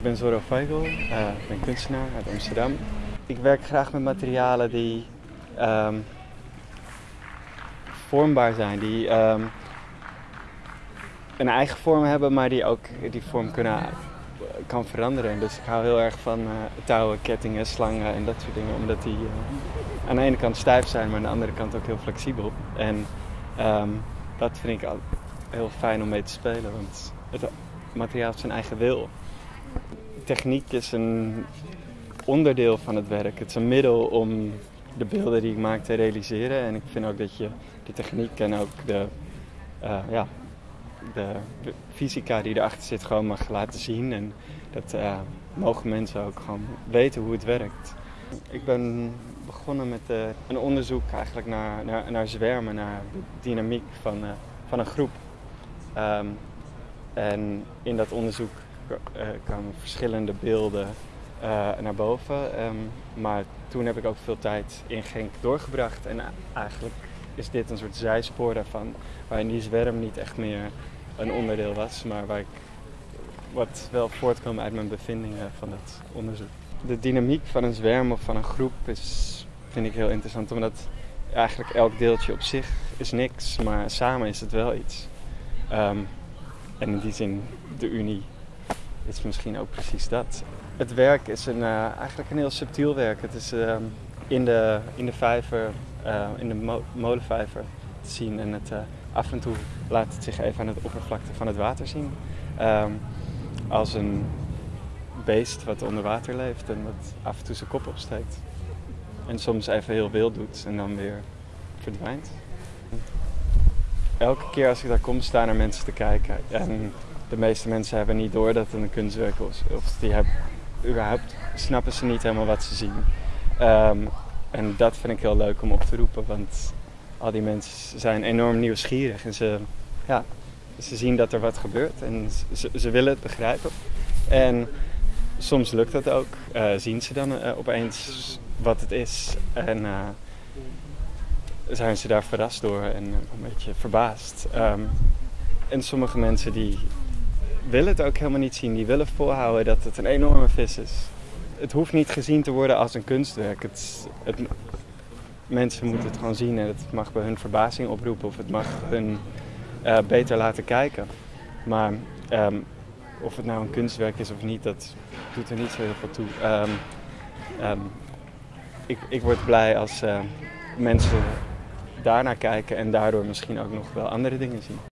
Ik ben Zorro Feigl, uh, ik ben kunstenaar uit Amsterdam. Ik werk graag met materialen die um, vormbaar zijn, die um, een eigen vorm hebben, maar die ook die vorm kunnen, kan veranderen. Dus ik hou heel erg van uh, touwen, kettingen, slangen en dat soort dingen, omdat die uh, aan de ene kant stijf zijn, maar aan de andere kant ook heel flexibel. En um, dat vind ik heel fijn om mee te spelen, want het materiaal heeft zijn eigen wil. Techniek is een onderdeel van het werk. Het is een middel om de beelden die ik maak te realiseren. En ik vind ook dat je de techniek en ook de, uh, ja, de fysica die erachter zit gewoon mag laten zien. En dat uh, mogen mensen ook gewoon weten hoe het werkt. Ik ben begonnen met uh, een onderzoek eigenlijk naar, naar, naar zwermen, naar de dynamiek van, van een groep. Um, en in dat onderzoek kwamen verschillende beelden naar boven. Um, maar toen heb ik ook veel tijd in Genk doorgebracht. En eigenlijk is dit een soort zijspoor daarvan, waarin die zwerm niet echt meer een onderdeel was, maar waar ik wat wel voortkwam uit mijn bevindingen van dat onderzoek. De dynamiek van een zwerm of van een groep is, vind ik heel interessant, omdat eigenlijk elk deeltje op zich is niks, maar samen is het wel iets. Um, en in die zin, de Unie is misschien ook precies dat. Het werk is een, uh, eigenlijk een heel subtiel werk. Het is uh, in, de, in de vijver, uh, in de mo molenvijver te zien en het, af en toe laat het zich even aan het oppervlakte van het water zien. Um, als een beest wat onder water leeft en wat af en toe zijn kop opsteekt. En soms even heel wild doet en dan weer verdwijnt. Elke keer als ik daar kom staan er mensen te kijken. En de meeste mensen hebben niet door dat het een kunstwerk is. Of die hebben, überhaupt snappen ze niet helemaal wat ze zien. Um, en dat vind ik heel leuk om op te roepen. Want al die mensen zijn enorm nieuwsgierig. En ze, ja, ze zien dat er wat gebeurt. En ze, ze willen het begrijpen. En soms lukt dat ook. Uh, zien ze dan uh, opeens wat het is. En uh, zijn ze daar verrast door en een beetje verbaasd. Um, en sommige mensen die willen het ook helemaal niet zien. Die willen volhouden dat het een enorme vis is. Het hoeft niet gezien te worden als een kunstwerk. Het, het, mensen moeten het gewoon zien en het mag bij hun verbazing oproepen of het mag hun uh, beter laten kijken. Maar um, of het nou een kunstwerk is of niet, dat doet er niet zo heel veel toe. Um, um, ik, ik word blij als uh, mensen daarnaar kijken en daardoor misschien ook nog wel andere dingen zien.